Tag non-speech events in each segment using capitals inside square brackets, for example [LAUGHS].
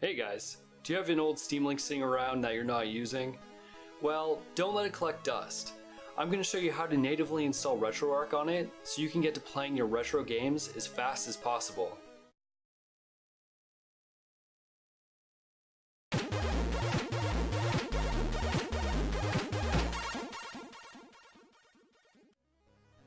Hey guys, do you have an old Steam Link sitting around that you're not using? Well, don't let it collect dust. I'm going to show you how to natively install RetroArch on it so you can get to playing your retro games as fast as possible.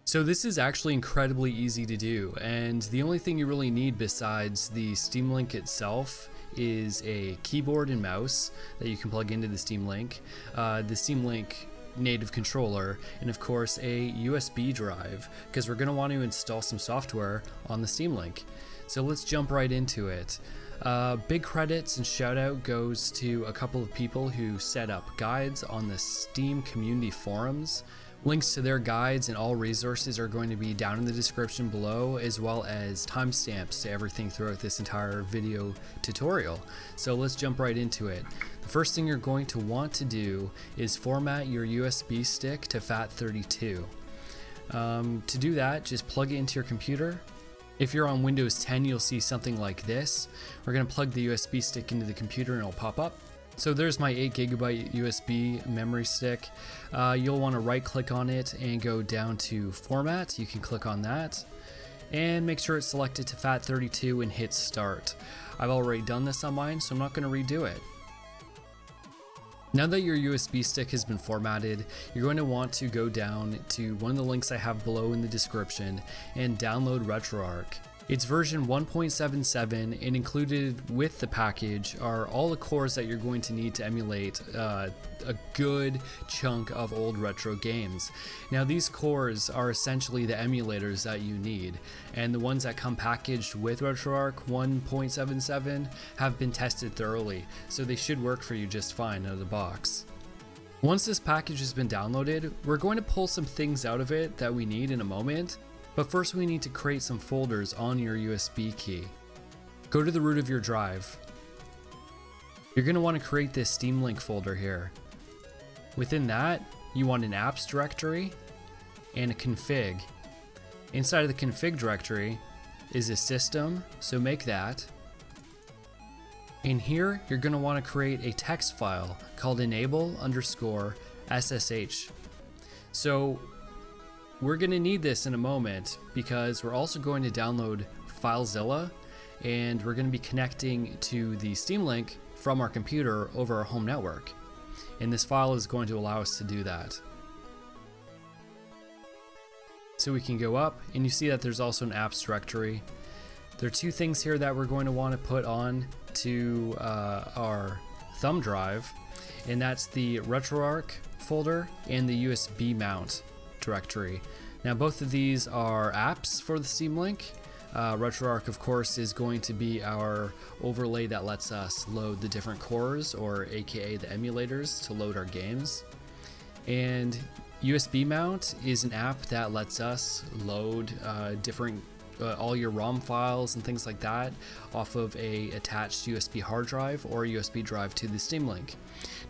So this is actually incredibly easy to do, and the only thing you really need besides the Steam Link itself is a keyboard and mouse that you can plug into the Steam Link, uh, the Steam Link native controller, and of course a USB drive, because we're going to want to install some software on the Steam Link. So let's jump right into it. Uh, big credits and shout out goes to a couple of people who set up guides on the Steam community forums. Links to their guides and all resources are going to be down in the description below, as well as timestamps to everything throughout this entire video tutorial. So let's jump right into it. The first thing you're going to want to do is format your USB stick to FAT32. Um, to do that, just plug it into your computer. If you're on Windows 10, you'll see something like this. We're going to plug the USB stick into the computer and it'll pop up. So there's my 8 gigabyte USB memory stick. Uh, you'll want to right click on it and go down to format. You can click on that and make sure it's selected to FAT32 and hit start. I've already done this on mine, so I'm not going to redo it. Now that your USB stick has been formatted, you're going to want to go down to one of the links I have below in the description and download RetroArch. It's version 1.77 and included with the package are all the cores that you're going to need to emulate uh, a good chunk of old retro games. Now these cores are essentially the emulators that you need and the ones that come packaged with RetroArch 1.77 have been tested thoroughly so they should work for you just fine out of the box. Once this package has been downloaded, we're going to pull some things out of it that we need in a moment, but first we need to create some folders on your USB key. Go to the root of your drive. You're going to want to create this Steam Link folder here. Within that, you want an apps directory and a config. Inside of the config directory is a system, so make that. In here, you're going to want to create a text file called enable underscore SSH. So we're going to need this in a moment because we're also going to download FileZilla and we're going to be connecting to the Steam Link from our computer over our home network. And this file is going to allow us to do that. So we can go up and you see that there's also an apps directory. There are two things here that we're going to want to put on to uh, our thumb drive and that's the RetroArch folder and the USB mount directory. Now both of these are apps for the Steam Link. Uh, RetroArch of course is going to be our overlay that lets us load the different cores or aka the emulators to load our games. And USB Mount is an app that lets us load uh, different uh, all your ROM files and things like that off of a attached USB hard drive or USB drive to the Steam Link.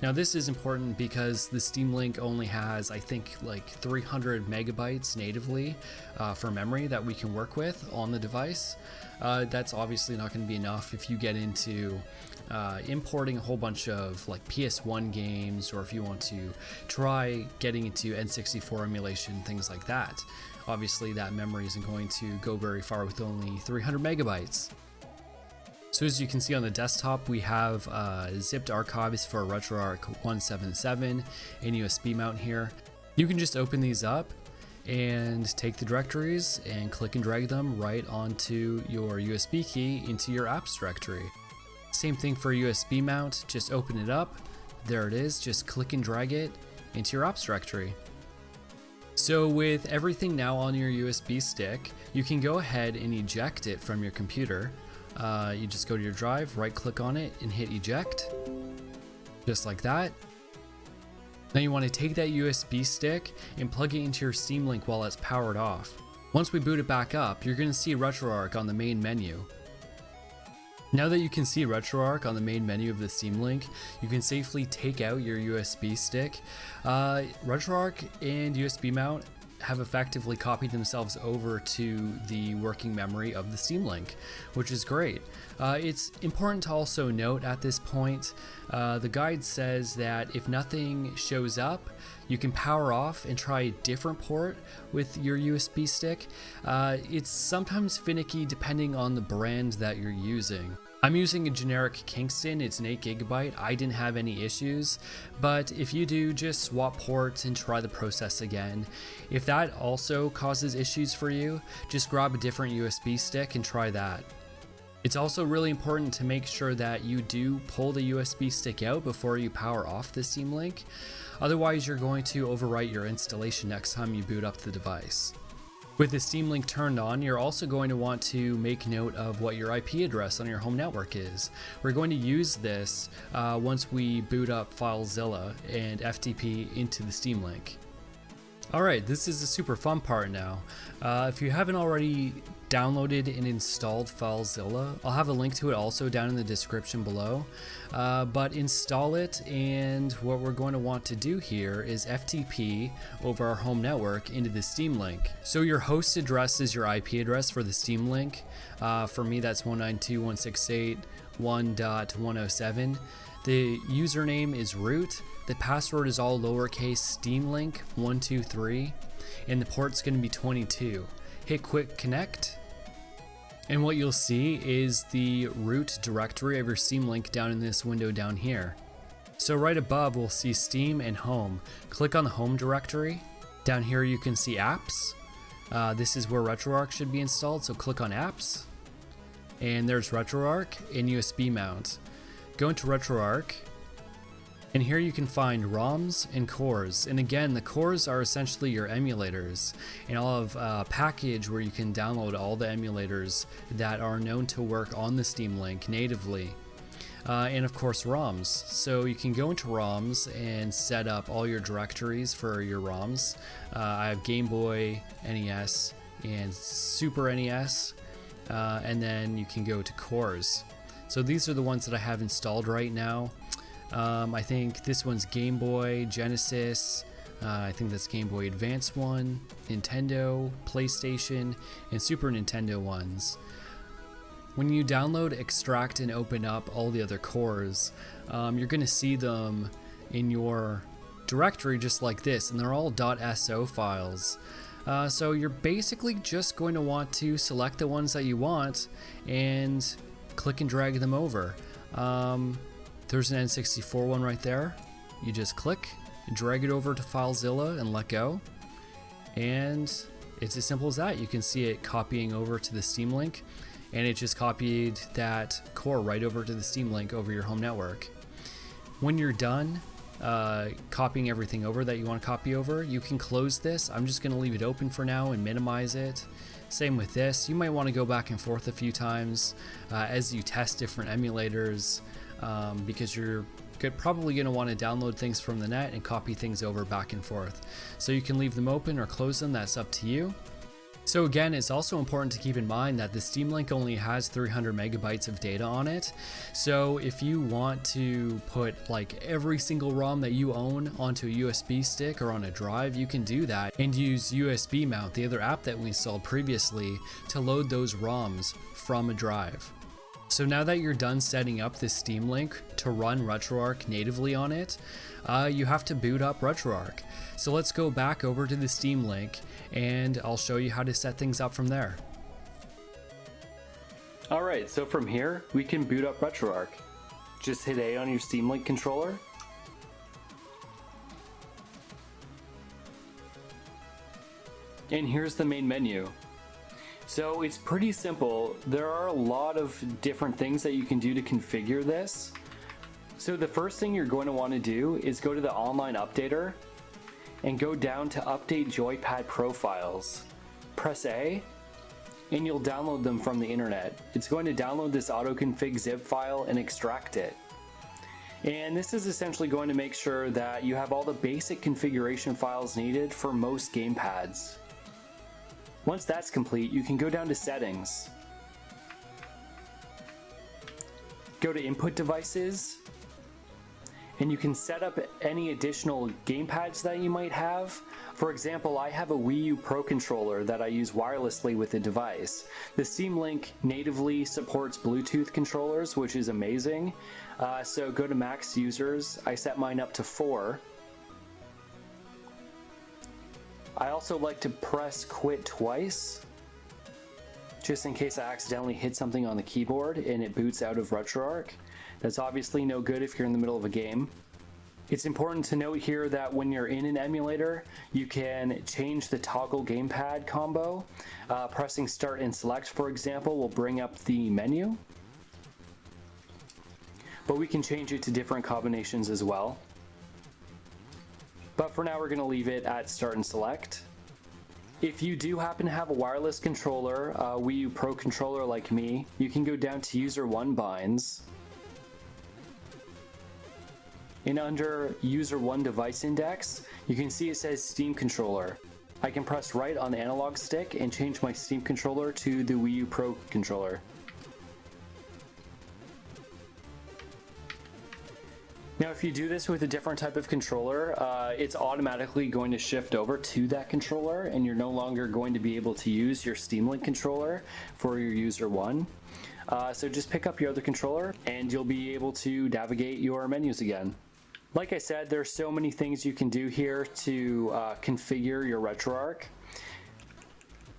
Now this is important because the Steam Link only has I think like 300 megabytes natively uh, for memory that we can work with on the device. Uh, that's obviously not going to be enough if you get into uh, importing a whole bunch of like PS1 games or if you want to try getting into N64 emulation, things like that. Obviously that memory isn't going to go very far with only 300 megabytes. So as you can see on the desktop, we have uh, zipped archives for RetroArch 177 and USB mount here. You can just open these up and take the directories and click and drag them right onto your USB key into your apps directory. Same thing for USB mount, just open it up, there it is, just click and drag it into your apps directory. So with everything now on your USB stick, you can go ahead and eject it from your computer. Uh, you just go to your drive, right click on it and hit eject, just like that. Now you want to take that USB stick and plug it into your Steam Link while it's powered off. Once we boot it back up, you're going to see RetroArch on the main menu. Now that you can see RetroArch on the main menu of the Steam Link, you can safely take out your USB stick. Uh, RetroArch and USB mount have effectively copied themselves over to the working memory of the Steam Link, which is great. Uh, it's important to also note at this point, uh, the guide says that if nothing shows up, you can power off and try a different port with your USB stick. Uh, it's sometimes finicky depending on the brand that you're using. I'm using a generic Kingston, it's an 8 gigabyte. I didn't have any issues, but if you do, just swap ports and try the process again. If that also causes issues for you, just grab a different USB stick and try that. It's also really important to make sure that you do pull the USB stick out before you power off the Steam Link. Otherwise, you're going to overwrite your installation next time you boot up the device. With the Steam Link turned on, you're also going to want to make note of what your IP address on your home network is. We're going to use this uh, once we boot up FileZilla and FTP into the Steam Link. Alright, this is the super fun part now. Uh, if you haven't already downloaded and installed FileZilla, I'll have a link to it also down in the description below. Uh, but install it and what we're going to want to do here is FTP over our home network into the Steam Link. So your host address is your IP address for the Steam Link. Uh, for me that's 192.168.1.107. The username is root. The password is all lowercase steamlink123 and the port's going to be 22. Hit quick connect and what you'll see is the root directory of your Steam Link down in this window down here. So right above we'll see Steam and Home. Click on the Home directory. Down here you can see Apps. Uh, this is where RetroArch should be installed, so click on Apps. And there's RetroArch and USB mount. Go into RetroArch, and here you can find ROMs and cores. And again, the cores are essentially your emulators. And I'll have a package where you can download all the emulators that are known to work on the Steam Link natively. Uh, and of course ROMs. So you can go into ROMs and set up all your directories for your ROMs. Uh, I have Game Boy, NES, and Super NES. Uh, and then you can go to cores. So these are the ones that I have installed right now. Um, I think this one's Game Boy, Genesis, uh, I think that's Game Boy Advance one, Nintendo, PlayStation, and Super Nintendo ones. When you download, extract, and open up all the other cores, um, you're going to see them in your directory just like this, and they're all .so files. Uh, so you're basically just going to want to select the ones that you want and click and drag them over. Um, there's an N64 one right there. You just click, drag it over to FileZilla and let go. And it's as simple as that. You can see it copying over to the Steam Link and it just copied that core right over to the Steam Link over your home network. When you're done uh, copying everything over that you want to copy over, you can close this. I'm just going to leave it open for now and minimize it. Same with this. You might want to go back and forth a few times uh, as you test different emulators um, because you're probably going to want to download things from the net and copy things over back and forth. So you can leave them open or close them, that's up to you. So again, it's also important to keep in mind that the Steam Link only has 300 megabytes of data on it. So if you want to put like every single ROM that you own onto a USB stick or on a drive, you can do that and use USB Mount, the other app that we installed previously, to load those ROMs from a drive. So now that you're done setting up this Steam Link to run RetroArch natively on it, uh, you have to boot up RetroArch. So let's go back over to the Steam Link and I'll show you how to set things up from there. Alright, so from here, we can boot up RetroArch. Just hit A on your Steam Link controller. And here's the main menu. So it's pretty simple. There are a lot of different things that you can do to configure this. So the first thing you're going to want to do is go to the online updater and go down to update joypad profiles. Press A and you'll download them from the internet. It's going to download this autoconfig zip file and extract it. And this is essentially going to make sure that you have all the basic configuration files needed for most gamepads. Once that's complete, you can go down to settings. Go to input devices. and you can set up any additional gamepads that you might have. For example, I have a Wii U Pro controller that I use wirelessly with the device. The Steam Link natively supports Bluetooth controllers, which is amazing. Uh, so go to max users. I set mine up to four. I also like to press quit twice just in case I accidentally hit something on the keyboard and it boots out of RetroArch. That's obviously no good if you're in the middle of a game. It's important to note here that when you're in an emulator, you can change the toggle gamepad combo. Uh, pressing start and select, for example, will bring up the menu. But we can change it to different combinations as well. But for now, we're gonna leave it at start and select. If you do happen to have a wireless controller, a Wii U Pro controller like me, you can go down to user one binds. And under user one device index, you can see it says Steam controller. I can press right on the analog stick and change my Steam controller to the Wii U Pro controller. Now, if you do this with a different type of controller, uh, it's automatically going to shift over to that controller and you're no longer going to be able to use your Steam Link controller for your user one. Uh, so just pick up your other controller and you'll be able to navigate your menus again. Like I said, there's so many things you can do here to uh, configure your RetroArch.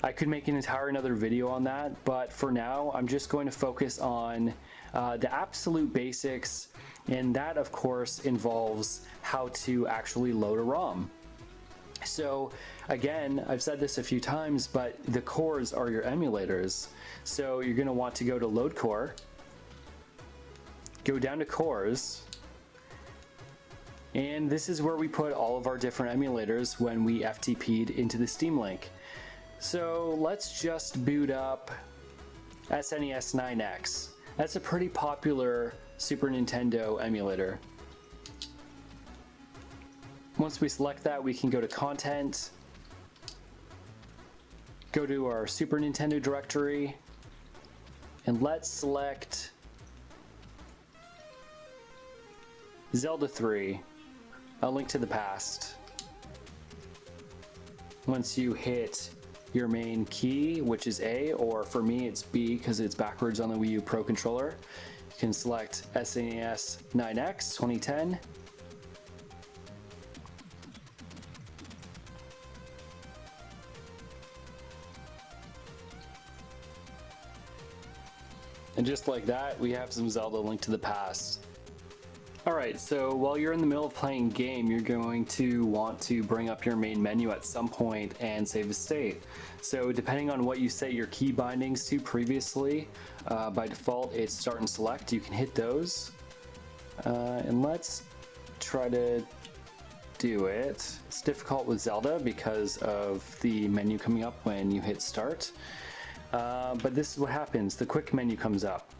I could make an entire another video on that, but for now, I'm just going to focus on uh, the absolute basics and that, of course, involves how to actually load a ROM. So again, I've said this a few times, but the cores are your emulators. So you're gonna want to go to load core, go down to cores, and this is where we put all of our different emulators when we FTP'd into the Steam Link. So let's just boot up SNES 9X. That's a pretty popular Super Nintendo emulator. Once we select that, we can go to Content, go to our Super Nintendo directory, and let's select Zelda 3, A Link to the Past. Once you hit your main key, which is A, or for me it's B because it's backwards on the Wii U Pro controller, can select SNES 9X 2010. And just like that, we have some Zelda Link to the Past. Alright, so while you're in the middle of playing game, you're going to want to bring up your main menu at some point and save a state. So depending on what you set your key bindings to previously, uh, by default it's start and select, you can hit those. Uh, and let's try to do it. It's difficult with Zelda because of the menu coming up when you hit start. Uh, but this is what happens, the quick menu comes up.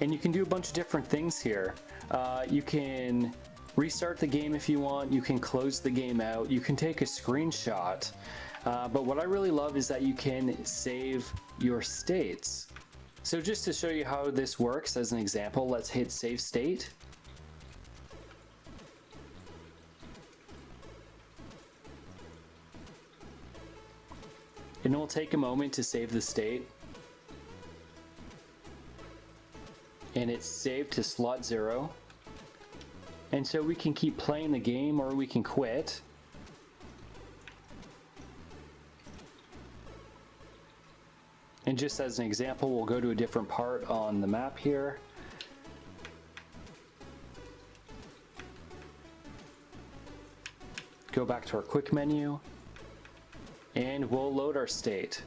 And you can do a bunch of different things here. Uh, you can restart the game if you want, you can close the game out, you can take a screenshot. Uh, but what I really love is that you can save your states. So just to show you how this works as an example, let's hit save state. And it will take a moment to save the state. And it's saved to slot zero. And so we can keep playing the game or we can quit. And just as an example, we'll go to a different part on the map here. Go back to our quick menu and we'll load our state.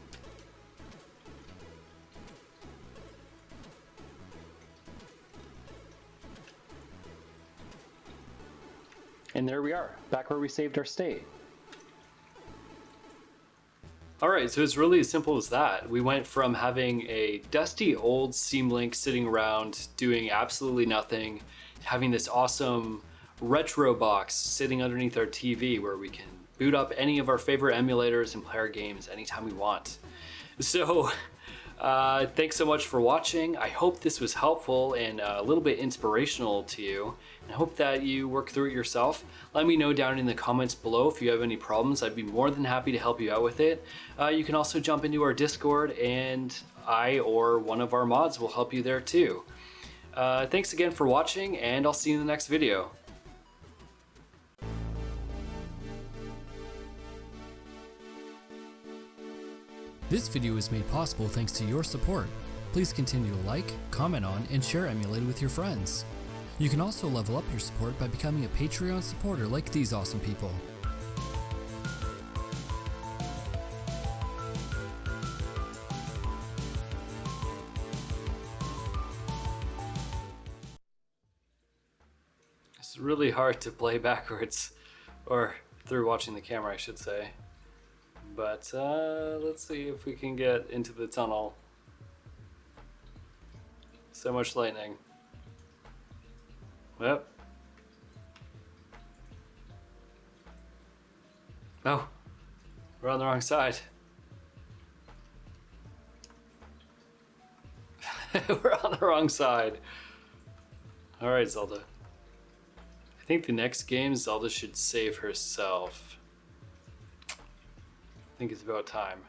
And there we are, back where we saved our state. All right, so it's really as simple as that. We went from having a dusty old Steam Link sitting around doing absolutely nothing, having this awesome retro box sitting underneath our TV where we can boot up any of our favorite emulators and play our games anytime we want. So Uh, thanks so much for watching. I hope this was helpful and uh, a little bit inspirational to you. I hope that you work through it yourself. Let me know down in the comments below if you have any problems. I'd be more than happy to help you out with it. Uh, you can also jump into our Discord and I or one of our mods will help you there too. Uh, thanks again for watching and I'll see you in the next video. This video is made possible thanks to your support. Please continue to like, comment on, and share Emulated with your friends. You can also level up your support by becoming a Patreon supporter like these awesome people. It's really hard to play backwards, or through watching the camera I should say. But uh, let's see if we can get into the tunnel. So much lightning. Yep. Oh, we're on the wrong side. [LAUGHS] we're on the wrong side. Alright, Zelda. I think the next game, Zelda should save herself. Think it's about time.